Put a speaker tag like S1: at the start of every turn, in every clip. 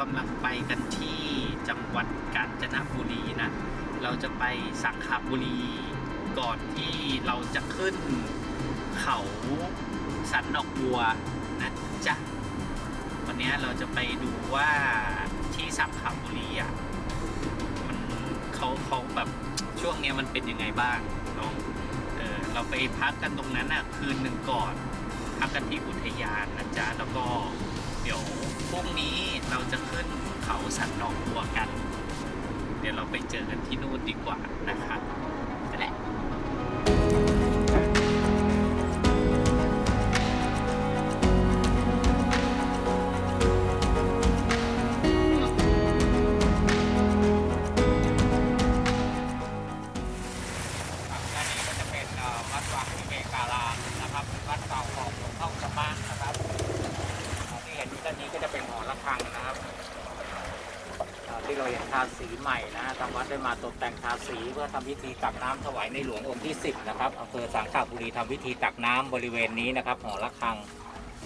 S1: กำลังไปกันที่จังหวัดกาญจนบุรีนะ เราจะไปสังขบุรีก่อนที่เราจะขึ้นเขาสันดอกบัวนะจ๊ะ วันนี้เราจะไปดูว่าที่สังขบุรีอะมันเขาเขาแบบช่วงนี้มันเป็นยังไงบ้างเนาะเออเราไปพักกันตรงนั้นอะคืนหนึ่งก่อน พักกันที่อุทยานนะจ๊ะแล้วก็ ดี๋ยวพรุ่งนี้เราจะขึ้นเขาสันดอกบัวกัน เดี๋ยวเราไปเจอกันที่นู่นดีกว่านะครั นี้
S2: ก็จะเป็นหอระฆังนะครับที่เราเห็นทาสีใหม่นะทางวัดได้มาตกแต่งทาสีเพื่อทำพิธีตักน้ำถวายในหลวงองค์ที่ 10 นะครับอำเภอสังขบุรีทำพิธีตักน้ำบริเวณนี้นะครับหอระฆัง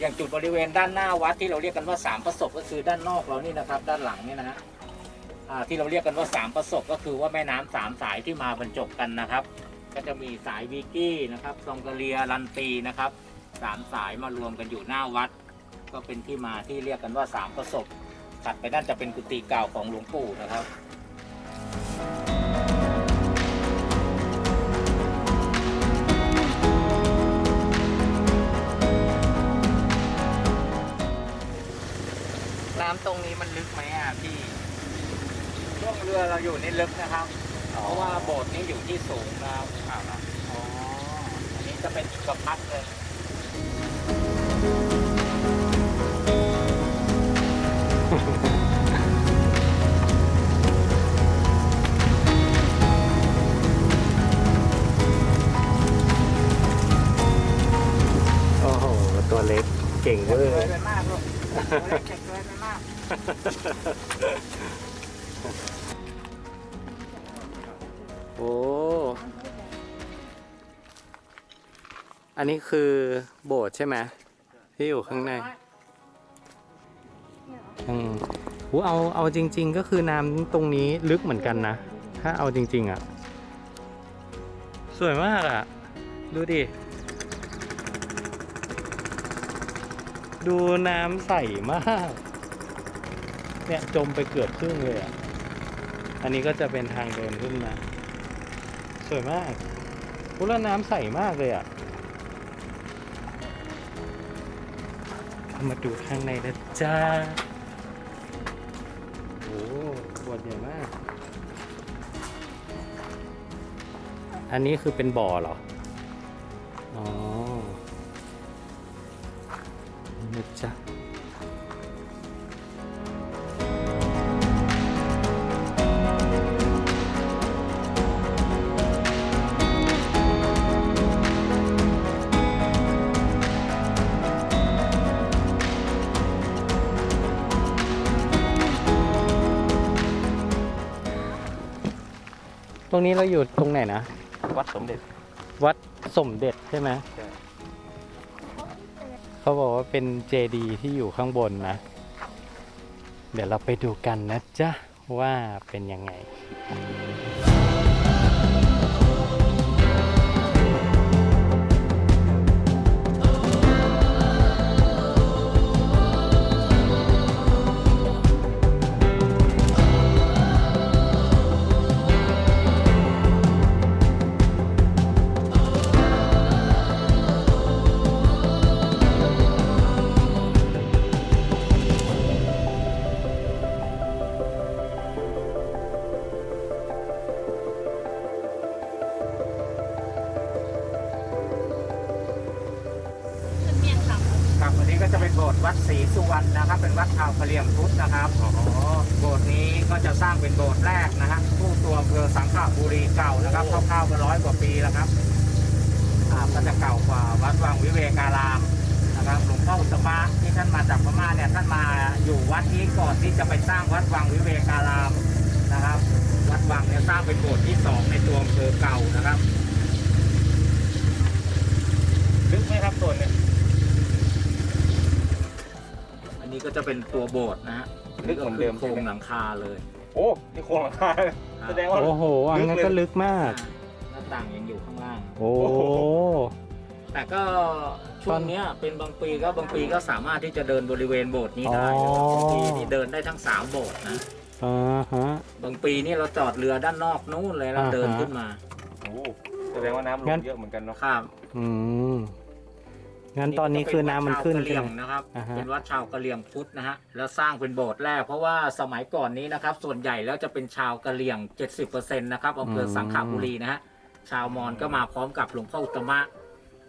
S2: อย่างจุดบริเวณด้านหน้าวัดที่เราเรียกกันว่าสามประสบก็คือด้านนอกเรานี่นะครับ ด้านหลังนี่นะฮะที่เราเรียกกันว่าสามประสบก็คือว่าแม่น้ำสามสายที่มาบรรจบกันนะครับ ก็จะมีสายวิกี้นะครับซองกะเลียลันตีนะครับสามสายมารวมกันอยู่หน้าวัด ก็เป็นที่มาที่เรียกกันว่าสามประสบถัดไปด้านจะเป็นกุฏิเก่าของหลวงปู่นะครับ
S1: น้ำตรงนี้มันลึกไหมอะพี่
S2: ช่วงเรือเราอยู่นี่ลึกนะครับ เพราะว่าโบสถ์นี้อยู่ที่สูงนะครับอ๋ออันนี้จะเป็นอิกพัดเลย
S3: โอ้ อันนี้คือโบสถ์ใช่ไหมที่อยู่ข้างในอืมโหเอาเอาจริง ๆ ก็คือน้ำตรงนี้ลึกเหมือนกันนะ ถ้าเอาจริง ๆ อะ สวยมากอะ ดูดิ ดูน้ำใสมาก เนี่ย จมไปเกือบครึ่งเลยอะ อันนี้ก็จะเป็นทางเดินขึ้นมา สวยมากพุแล้วน้ำใสมากเลยอะ มาดูข้างในนะจ้า โอ้ขวดใหญ่มาก อันนี้คือเป็นบ่อเหรอ อ๋อนี่นะจ๊ะ รงนี้เราอยู่ตรงไหนนะ
S1: วัดสมเด็จ
S3: วัดสมเด็จใช่ไหมเขาบอกว่าเป็นเจดีย์ที่อยู่ข้างบนนะ เดี๋ยวเราไปดูกันนะจ๊ะ ว่าเป็นยังไง
S2: วัดศรีสุวรรณนะครับ เป็นวัดชาวกะเหรี่ยงพุทธนะครับอ๋อโบสถ์นี้ก็จะสร้างเป็นโบสถ์แรกนะฮะผู้ตัวอำเภอสังขบุรีเก่านะครับคร่าวๆก็ร้อยกว่าปีแล้วครับอ่าก็จะเก่ากว่าวัดวังวิเวการามนะครับหลวงพ่ออุตมะที่ท่านมาจากพม่าเนี่ยท่านมาอยู่วัดนี้ก่อนที่จะไปสร้างวัดวังวิเวการามนะครับ วัดวังเนี่ยสร้างเป็นโบสถ์ที่สองในตัวอำเภอเก่านะครับลึกไหมครับตัวเนี่ย นนี้ก็จะเป็นตัวโบสถ์นะฮะ
S1: ลึกเหมือนเดิม
S2: โค
S1: ใช่
S2: ร
S1: ไหม
S2: งหลังคาเลย
S1: โอ้
S4: โอ้นี่โครงหลังคาเลยแสดงว่า
S3: โอ้โหอันนั้นก็ลึกมาก
S2: หน้าต่างยังอยู่ข้างล่าง
S3: โอ้
S4: โอ้โห
S2: แต่ก็ช่วงเนี้ยเป็นบางปีก็บางปีก็สามารถที่จะเดินบริเวณโบสถ์นี้ได้เลย
S3: อ๋อ
S2: บางปีนี่เดินได้ทั้งสามโบสถ์นะ
S3: อ่าฮะ
S2: บางปีนี่เราจอดเรือด้านนอกนู้นเลยแล้ว
S3: อ่าฮะ
S2: เดินขึ้นมา
S4: โอ้แสดงว่าน้ำล
S3: งั้
S4: ง
S3: น
S4: เยอะเหมือนกันเนาะ
S2: ครับ
S3: อืม งั้นตอนนี้คือน้ำมันขึ้น
S2: วัดชาวกะเห
S3: ใช่
S2: ลี่ย
S3: ไห
S2: ง
S3: ม
S2: นะครับ
S3: อ่าฮะ
S2: เป็นวัดชาวกะเหลี่ยงพุทธนะฮะ แล้วสร้างเป็นโบสถ์แรก เพราะว่าสมัยก่อนนี้นะครับ ส่วนใหญ่แล้วจะเป็นชาวกะเหลี่ยง 70%นะครับอำเภอสังขบุรีนะฮะ ชาวมอญก็มาพร้อมกับหลวงพ่ออุตตมะ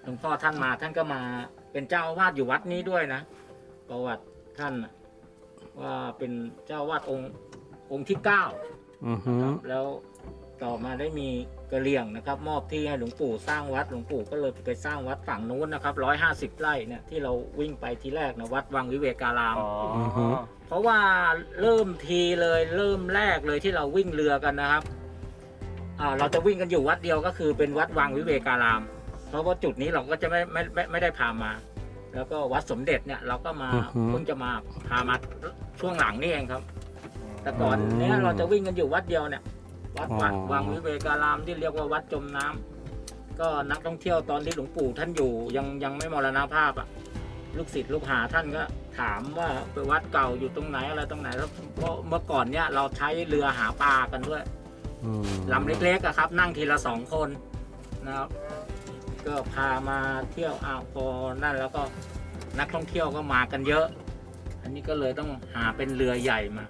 S2: หลวงพ่อท่านมาท่านก็มาเป็นเจ้าอาวาสอยู่วัดนี้ด้วยนะ ประวัติท่านน่ะว่าเป็นเจ้าอาวาสองค์องค์ที่เก้า
S3: อือฮึ
S2: ครับแล้วต่อมาได้มี กะเหรี่ยงนะครับ มอบที่ให้หลวงปู่สร้างวัดหลวงปู่ก็เลยไปสร้างวัดฝั่งนู้นนะครับร้อยห้าสิบไร่เนี่ยที่เราวิ่งไปทีแรกนะวัดวังวิเวการาม
S4: อ๋อ
S2: เพราะว่าเริ่มทีเลยเริ่มแรกเลยที่เราวิ่งเรือกันนะครับอ่าเราจะวิ่งกันอยู่วัดเดียวก็คือเป็นวัดวังวิเวการาม เพราะว่าจุดนี้เราก็จะไม่ไม่ไม่ไม่ได้พามา แล้วก็วัดสมเด็จเนี่ยเราก็มาเพิ่งจะมาพามาช่วงหลังนี่เองครับ แต่ก่อนเนี้ยเราจะวิ่งกันอยู่วัดเดียวเนี่ย วัดวัดวังวิเวการามที่เรียกว่าวัดจมน้ำก็นักท่องเที่ยวตอนที่หลวงปู่ท่านอยู่ยังยังไม่มรณภาพอะ ลูกศิษย์ลูกหาท่านก็ถามว่าไปวัดเก่าอยู่ตรงไหนอะไรตรงไหนแล้วเพราะเมื่อก่อนเนี่ยเราใช้เรือหาปลากันด้วย
S3: อืม
S2: ลำเล็กๆอะครับ นั่งทีละสองคนนะครับ ก็พามาเที่ยวอ้าวพอนั่นแล้วก็นักท่องเที่ยวก็มากันเยอะ อันนี้ก็เลยต้องหาเป็นเรือใหญ่มา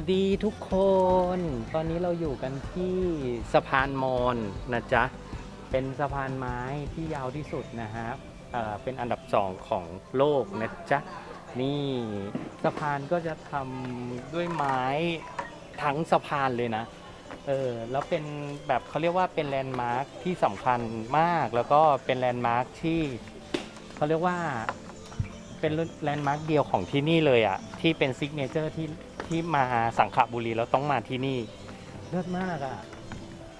S3: วัสดีทุกคน ตอนนี้เราอยู่กันที่สะพานมอญนะจ๊ะ เป็นสะพานไม้ที่ยาวที่สุดนะครับเอ่อเป็นอันดับสองของโลกนะจ๊ะ นี่สะพานก็จะทำด้วยไม้ทั้งสะพานเลยนะ เออ แล้วเป็นแบบเขาเรียกว่าเป็นแลนด์มาร์คที่สำคัญมาก แล้วก็เป็นแลนด์มาร์คที่เขาเรียกว่า เป็นแลนด์มาร์คเดียวของที่นี่เลยอะ่ะที่เป็น signature ที่ที่มาสังขละบุรีแล้วต้องมาที่นี่ เลิศมากอะ่ะ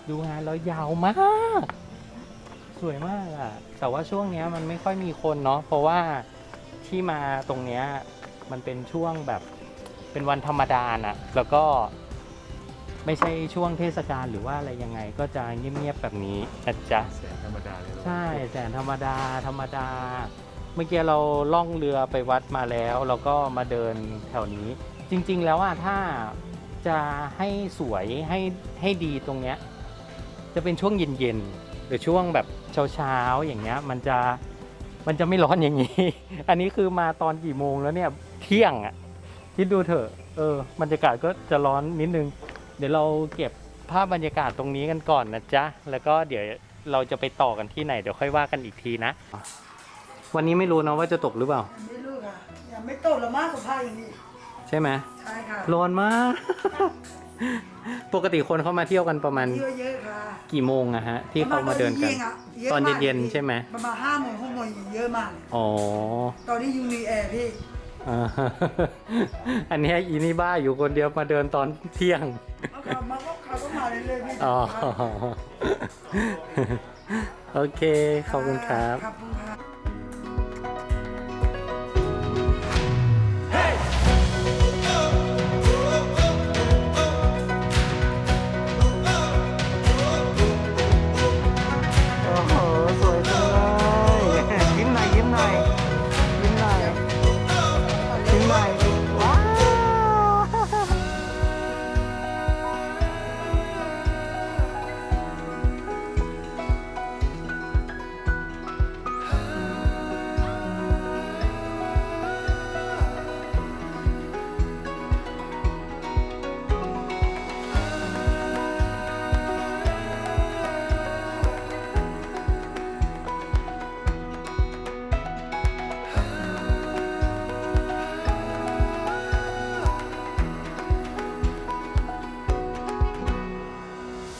S3: ดูงานแล้วยาวมาก สวยมากอะ่ะแต่ว่าช่วงเนี้ยมันไม่ค่อยมีคนเนาะเพราะว่าที่มาตรงเนี้ยมันเป็นช่วงแบบเป็นวันธรรมดาน่ะ แล้วก็ไม่ใช่ช่วงเทศกาลหรือว่าอะไรยังไงก็จะเงียบๆแบบนี้นะจ๊ะ
S4: แสงธรรมดาเลยเนอะ
S3: ใช่แสนธรรมดาธรรมดาเมื่อกี้เราล่องเรือไปวัดมาแล้วเราก็มาเดินแถวนี้ จริง ๆ แล้วอะถ้าจะให้สวยให้ให้ดีตรงเนี้ยจะเป็นช่วงเย็นๆหรือช่วงแบบเช้าๆอย่างเงี้ยมันจะมันจะไม่ร้อนอย่างนี้ อันนี้คือมาตอนกี่โมงแล้วเนี่ยเที่ยงอะคิดดูเถอะเออบรรยากาศก็จะร้อนนิดนึง เดี๋ยวเราเก็บภาพบรรยากาศตรงนี้กันก่อนนะจ๊ะแล้วก็เดี๋ยวเราจะไปต่อกันที่ไหนเดี๋ยวค่อยว่ากันอีกทีนะ วันนี้ไม่รู้นะว่าจะตกหรือเปล่า
S5: ไม่รู้ค่ะยังไม่โตแล้วมากกว่าผ้าอย่างนี้
S3: ใช่ไหม
S5: ใช่ค่ะ
S3: ร้อนมาก ปกติคนเข้ามาเที่ยวกันประมาณ
S5: เยอะเยอะค่ะ
S3: กี่โมงอะฮะ ที่เขามาเดินกัน
S5: ประมาณ
S3: ตอน
S5: มาก
S3: เย็นๆใช่ไหม
S5: ประมาณห้าโมงหกโมงเยอะมาก
S3: อ๋อ
S5: ตอนนี้ยูนีแอร์พี่
S3: อ่าอันเนี้ยอีนี่บ้าอยู่คนเดียวมาเดินตอนเที่ยง
S5: เอาเขามาก็เขาก็มาเรื่อยๆพี่
S3: อ๋อ โอเค ขอบคุณครับ
S5: ขอบคุณค่ะ